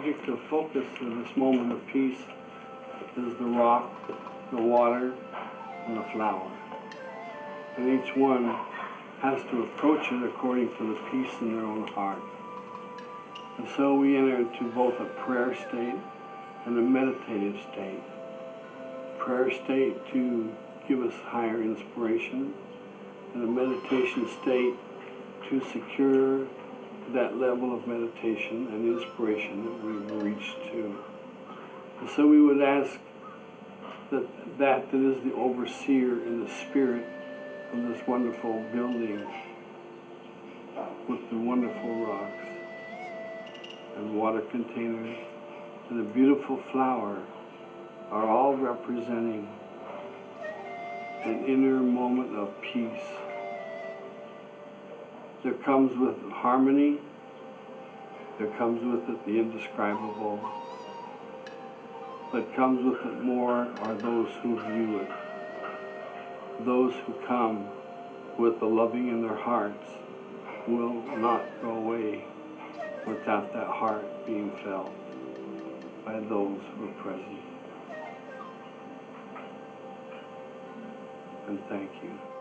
object of focus in this moment of peace is the rock, the water, and the flower. And each one has to approach it according to the peace in their own heart. And so we enter into both a prayer state and a meditative state. Prayer state to give us higher inspiration, and a meditation state to secure that level of meditation and inspiration that we've reached to. And so we would ask that that that is the overseer in the spirit of this wonderful building with the wonderful rocks and water containers and a beautiful flower are all representing an inner moment of peace that comes with harmony, there comes with it the indescribable, but comes with it more are those who view it. Those who come with the loving in their hearts will not go away without that heart being felt by those who are present. And thank you.